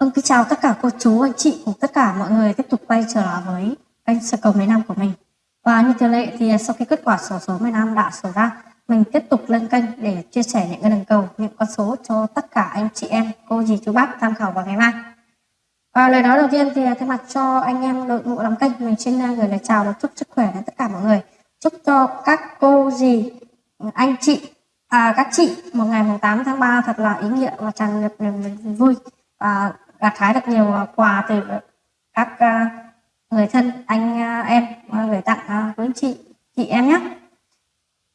Vâng, kính chào tất cả cô chú, anh chị cùng tất cả mọi người tiếp tục quay trở lại với kênh Sở cầu mấy năm của mình. Và như thường lệ thì sau khi kết quả sổ số mấy năm đã sổ ra, mình tiếp tục lên kênh để chia sẻ những cái đường cầu, những con số cho tất cả anh chị em, cô dì chú bác tham khảo vào ngày mai. Và lời nói đầu tiên thì thay mặt cho anh em đội ngũ làm kênh, mình xin gửi lời chào và chúc sức khỏe đến tất cả mọi người. Chúc cho các cô dì, anh chị, à, các chị một ngày 8 tháng 3 thật là ý nghĩa và tràn ngập niềm vui và gặt hái được nhiều à, quà từ các à, người thân, anh à, em gửi tặng quý với chị chị em nhé.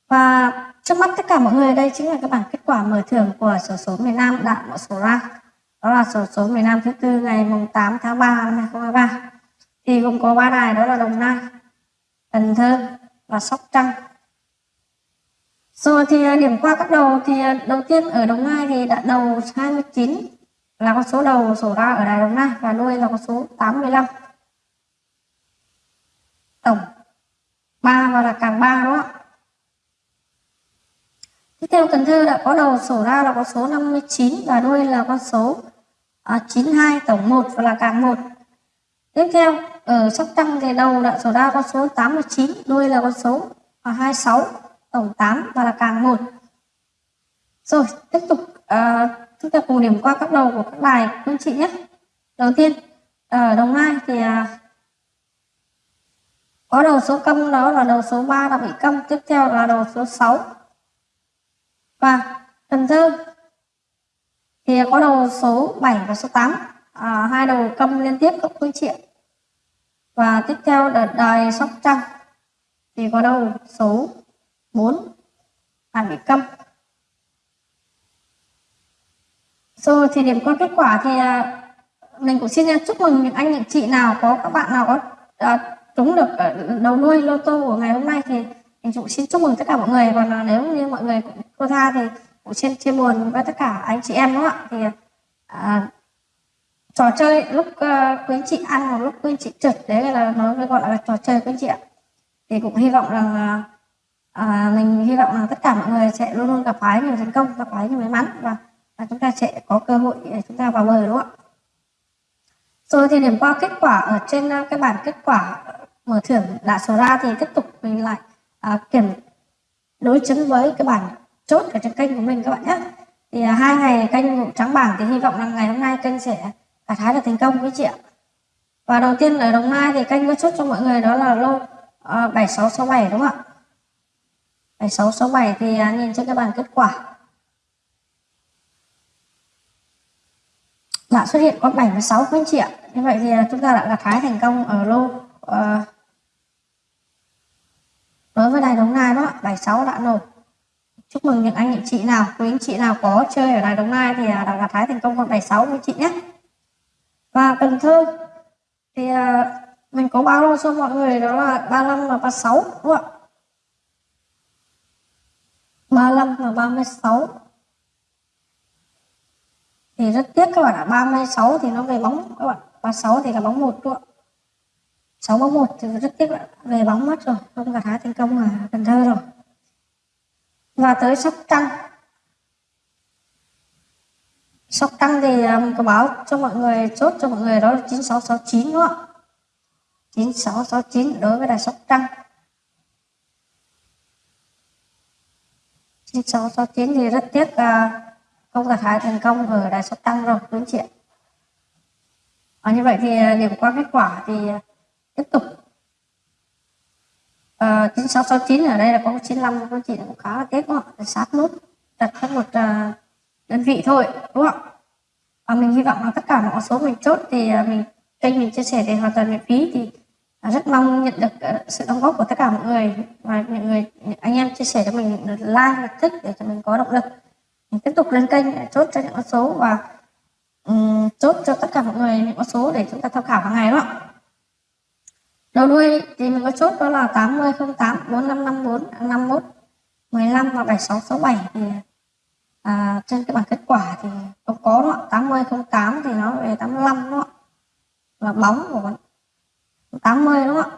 Và trước mắt tất cả mọi người đây chính là các bản kết quả mở thưởng của sổ số miền Nam đã mở sổ ra. Đó là sổ số miền Nam thứ tư ngày mùng 8 tháng 3 năm 2023 thì gồm có ba đài, đó là Đồng Nai, Cần Thơ và Sóc Trăng. Rồi thì điểm qua các đầu thì đầu tiên ở Đồng Nai thì đã đầu 29 là con số đầu sổ ra ở Đài Đồng Nai và nuôi là con số 85 tổng 3 và là càng 3 đó ạ? Tiếp theo Cần Thơ đã có đầu sổ ra là con số 59 và đuôi là con số à, 92 tổng 1 và là càng 1 tiếp theo ở Sóc Trăng thì đầu đã sổ ra con số 89 đuôi là con số à, 26 tổng 8 và là càng 1 rồi tiếp tục à, chúng ta cùng điểm qua các đầu của các bài. Quý anh chị nhé. Đầu tiên ờ, ở đồng nai thì à, có đầu số câm đó là đầu số 3 là bị câm. Tiếp theo là đầu số 6 và cần thơ thì có đầu số 7 và số 8 à, hai đầu câm liên tiếp các phương chị và tiếp theo là đài sóc trăng thì có đầu số 4 là bị câm. Rồi thì điểm qua kết quả thì à, mình cũng xin chúc mừng những anh những chị nào có các bạn nào có à, trúng được ờ, đầu nuôi lô tô của ngày hôm nay thì mình cũng xin chúc mừng tất cả mọi người. Còn à, nếu như mọi người cũng cô tha thì cũng xin chia buồn với tất cả anh chị em đúng không ạ? Thì à, trò chơi lúc uh, quý anh chị ăn hoặc lúc quý anh chị trượt đấy là nó mới gọi là trò chơi quý anh chị ạ. Thì cũng hy vọng rằng à, à mình hy vọng rằng tất cả mọi người sẽ luôn luôn gặp phải nhiều thành công gặp phải nhiều may mắn và và chúng ta sẽ có cơ hội để chúng ta vào bờ đúng không ạ? Rồi thì điểm qua kết quả ở trên ờ, cái bản kết quả ờ, mở thưởng đã số ra thì tiếp tục mình lại à, kiểm đối chứng với cái bản chốt ở trên kênh của mình các bạn nhé. Thì à, hai ngày kênh trắng bảng thì hy vọng là ngày hôm nay kênh sẽ gặt hái được thành công với chị ạ. Và đầu tiên ở đồng nai thì kênh có chốt cho mọi người đó là lô à, 7667 đúng không ạ? 7667 thì à, nhìn trên cái bản kết quả. Đã xuất hiện có 76 quý anh chị ạ như vậy thì à, chúng ta đã gặt hái thành công ở lô uh, đối với đài Đồng Nai đó. 76 đã nổ chúc mừng những anh những chị nào quý anh chị nào có chơi ở đài Đồng Nai thì à, đã gặt hái thành công con 76 quý chị nhé. Và Cần Thơ thì uh, mình có bao lô cho mọi người đó là 35 và 36 đúng không ạ? 35 và 36 thì rất tiếc các bạn ạ. 36 thì nó về bóng các bạn. 36 thì là bóng một luôn 6 bóng 1 thì rất tiếc bạn về bóng mất rồi. Không gặt hái thành công ở Cần Thơ rồi. Và tới Sóc Trăng. Sóc Trăng thì um, có báo cho mọi người chốt cho mọi người đó là 9669 đúng không ạ? 9669 đối với đài Sóc Trăng. 9669 thì rất tiếc uh, không gặt hái thành công ở đài sóc tăng rồi quý anh chị ạ? À, như vậy thì à, điểm qua kết quả thì à, tiếp tục. Ờ, à, 9669 ở đây là có 95 quý anh chị? Cũng khá là tiếc đúng không sát nút đặt các một à, đơn vị thôi đúng không và mình hy vọng là tất cả mọi số mình chốt thì à, mình kênh mình chia sẻ để hoàn toàn miễn phí thì rất mong nhận được uh, sự đóng góp của tất cả mọi người. Và những người những anh em chia sẻ cho mình like và thích để cho mình có động lực tiếp tục lên kênh để chốt cho những con số và um, chốt cho tất cả mọi người những con số để chúng ta tham khảo hàng ngày đó. Đầu đuôi thì mình có chốt đó là 80 08 4554 51 15 và 7667 thì à, trên cái bảng kết quả thì không có đó 80 08 thì nó về 85 đó là bóng của 80 đúng không ạ.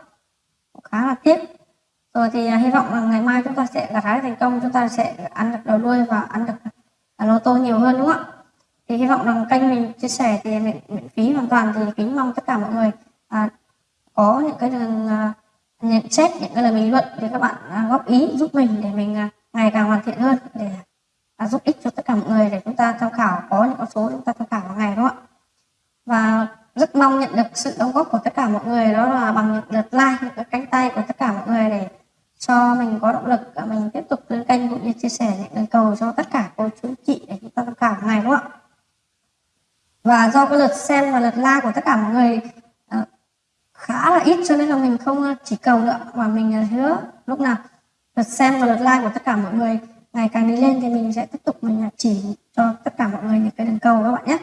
Khá là tiếc. Rồi thì à, hy vọng là ngày mai chúng ta sẽ gặt hái thành công chúng ta sẽ ăn được đầu đuôi và ăn được lô tô nhiều hơn đúng không ạ? Thì hy vọng rằng kênh mình chia sẻ thì miễn, miễn phí hoàn toàn. Thì kính mong tất cả mọi người à, có những cái đường à, nhận xét những cái lời bình luận để các bạn à, góp ý giúp mình để mình à, ngày càng hoàn thiện hơn để à, giúp ích cho tất cả mọi người để chúng ta tham khảo có những con số chúng ta tham khảo hàng ngày đúng không ạ? Và rất mong nhận được sự đóng góp của tất cả mọi người đó là bằng những lượt like những cái cánh tay của tất cả mọi người để cho mình có động lực mình tiếp tục lên kênh cũng như chia sẻ những lời cầu cho tất cả cô chú chị để chúng ta tham khảo hàng ngày đúng không ạ và do cái lượt xem và lượt like của tất cả mọi người uh, khá là ít cho nên là mình không ờ, chỉ cầu nữa. Mà mình ờ, hứa lúc nào lượt xem và lượt like của tất cả mọi người ngày càng đi lên thì mình sẽ tiếp tục mình chỉ cho tất cả mọi người những cái đường cầu các bạn nhé.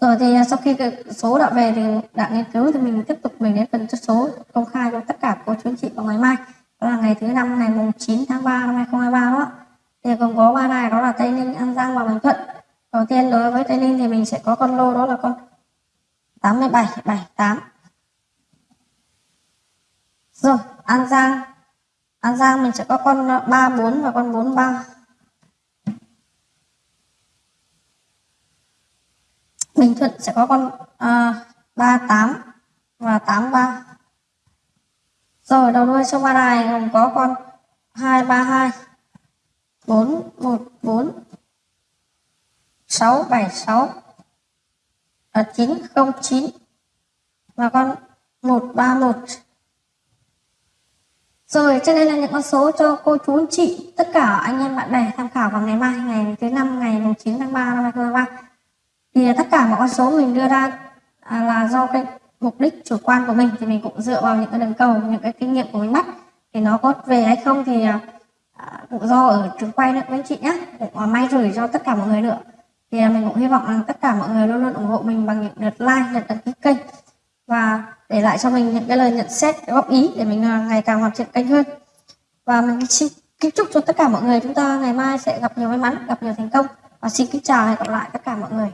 Rồi thì sau khi cái số đã về thì đã nghiên cứu thì mình tiếp tục mình đến phần chất số công khai cho tất cả cô chú anh chị vào ngày mai. Đó là ngày thứ năm ngày mùng 9 tháng 3 năm 2023 đó. Thì gồm có ba đài đó là Tây Ninh, An Giang và Bình Thuận đầu tiên đối với Tây Ninh thì mình sẽ có con lô đó là con 87 78 rồi An Giang. An Giang mình sẽ có con ờ, 34 và con 43 Bình Thuận sẽ có con ờ, à, 38 và 83 rồi đầu đuôi sông ba đài gồm có con 232 414 676 là 909 và con 131 rồi, cho nên là những con số cho cô chú anh chị, tất cả anh em bạn bè tham khảo vào ngày mai, ngày thứ năm, ngày 9 tháng 3 năm 2023 thì tất cả mọi con số mình đưa ra à, là do cái mục đích chủ quan của mình, thì mình cũng dựa vào những cái đường cầu, những cái kinh nghiệm của mình bắt, thì nó có về hay không thì à, à, cũng do ở trường quay nữa anh chị nhé cũng may rủi cho tất cả mọi người nữa thì mình cũng hy vọng rằng tất cả mọi người luôn luôn ủng hộ mình bằng những lượt like lượt đăng ký kênh và để lại cho mình những cái lời nhận xét góp ý để mình à, ngày càng hoàn thiện kênh hơn. Và mình xin kính chúc cho tất cả mọi người, chúng ta ngày mai sẽ gặp nhiều may mắn, gặp nhiều thành công. Và xin kính chào và hẹn gặp lại tất cả mọi người.